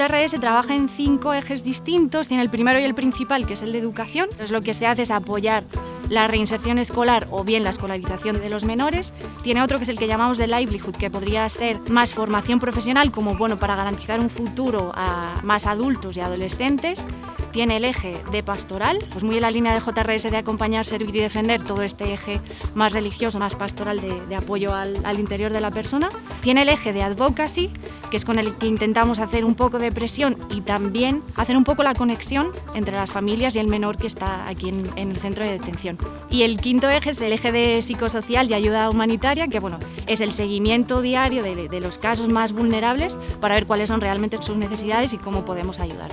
JRS trabaja en cinco ejes distintos, tiene el primero y el principal, que es el de educación. Entonces lo que se hace es apoyar la reinserción escolar o bien la escolarización de los menores. Tiene otro que es el que llamamos de livelihood, que podría ser más formación profesional como bueno para garantizar un futuro a más adultos y adolescentes tiene el eje de pastoral, pues muy en la línea de JRS de acompañar, servir y defender, todo este eje más religioso, más pastoral de, apoyo al, interior de la persona. Tiene el eje de advocacy, que es con el que intentamos hacer un poco de presión y también hacer un poco la conexión entre las familias y el menor que está aquí en, el centro de detención. Y el quinto eje es el eje de psicosocial y ayuda humanitaria, que bueno, es el seguimiento diario de los casos más vulnerables para ver cuáles son realmente sus necesidades y cómo podemos ayudar.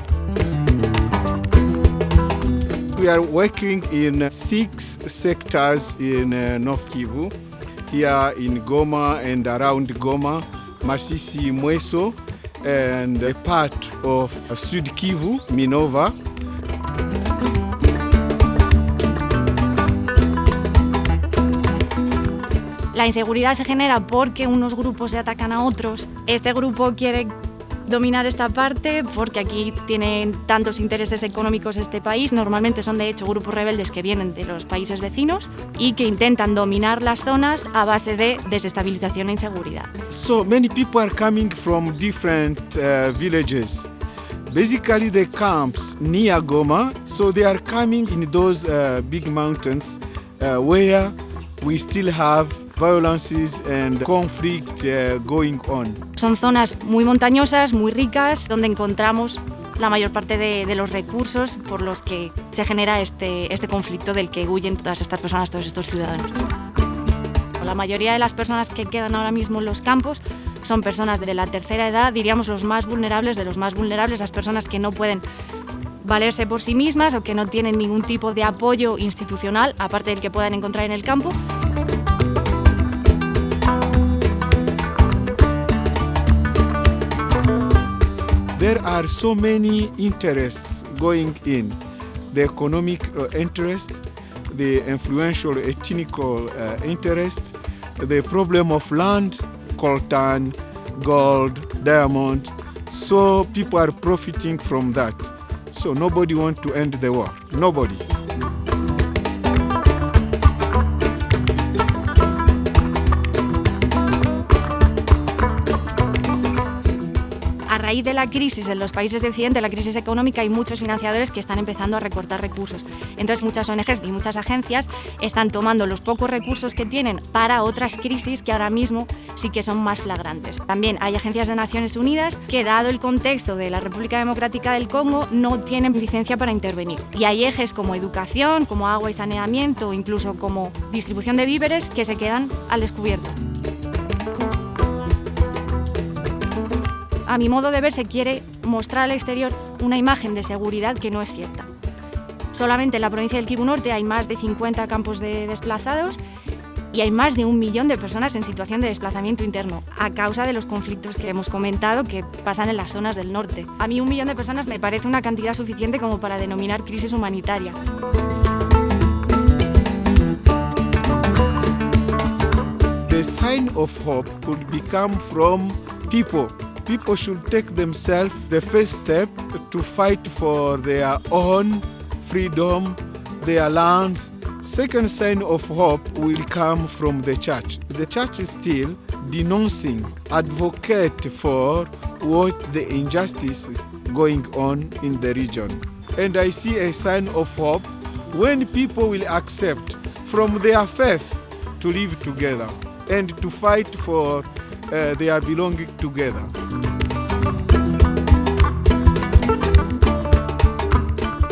We are working in six sectors in uh, North Kivu, here in Goma and around Goma, Masisi, Mweso, and a part of Sud Kivu, Minova. La inseguridad se genera porque unos grupos se atacan a otros. Este grupo quiere dominar esta parte porque aquí tienen tantos intereses económicos este país. Normalmente son de hecho grupos rebeldes que vienen de los países vecinos y que intentan dominar las zonas a base de desestabilización e inseguridad. So many people are coming from different uh, villages. Basically the camps near Goma, so they are coming in those uh, big mountains uh, where we still have violences and conflict uh, going on. Son zonas muy montañosas, muy ricas, donde encontramos la mayor parte de, de, los recursos por los que se genera este, este conflicto del que huyen todas estas personas, todos estos ciudadanos. La mayoría de las personas que quedan ahora mismo en los campos son personas de la tercera edad, diríamos los más vulnerables de los más vulnerables, las personas que no pueden valerse por sí mismas o que no tienen ningún tipo de apoyo institucional, aparte del que puedan encontrar en el campo. There are so many interests going in the economic uh, interest, the influential ethnical uh, interest, the problem of land, coltan, gold, diamond. So people are profiting from that. So nobody wants to end the war. Nobody. Raíz de la crisis en los países de Occidente, la crisis económica, hay muchos financiadores que están empezando a recortar recursos. Entonces muchas ONGs y muchas agencias están tomando los pocos recursos que tienen para otras crisis que ahora mismo sí que son más flagrantes. También hay agencias de Naciones Unidas que, dado el contexto de la República Democrática del Congo, no tienen licencia para intervenir. Y hay ejes como educación, como agua y saneamiento, incluso como distribución de víveres que se quedan al descubierto. A mi modo de ver, se quiere mostrar al exterior una imagen de seguridad que no es cierta. Solamente en la provincia del Kivu Norte hay más de 50 campos de desplazados y hay más de un millón de personas en situación de desplazamiento interno a causa de los conflictos que hemos comentado que pasan en las zonas del norte. A mí un millón de personas me parece una cantidad suficiente como para denominar crisis humanitaria. The sign of hope could become from people people should take themselves the first step to fight for their own freedom, their land. Second sign of hope will come from the church. The church is still denouncing, advocate for what the injustices going on in the region. And I see a sign of hope when people will accept from their faith to live together and to fight for uh, their belonging together.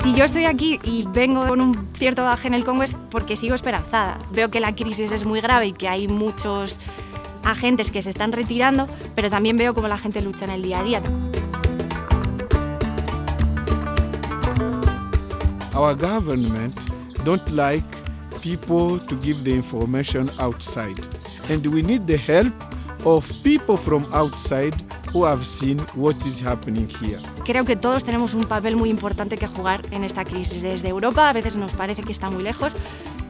Si yo estoy aquí y vengo con un cierto baje en el Congo es porque sigo esperanzada. Veo que la crisis es muy grave y que hay muchos agentes que se están retirando, pero también veo cómo la gente lucha en el día a día. Our government don't like people to give the information outside. And we need the help of people from outside who have seen what is happening here. Creo que todos tenemos un papel muy importante que jugar en esta crisis. Desde Europa a veces nos parece que está muy lejos,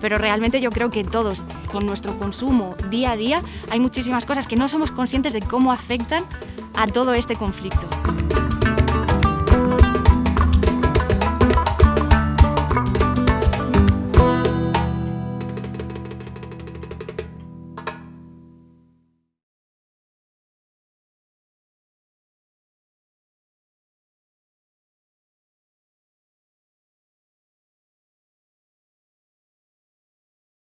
pero realmente yo creo que todos, con nuestro consumo día a día, hay muchísimas cosas que no somos conscientes de cómo afectan a todo este conflicto.